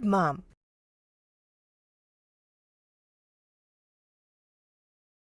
good, Mom.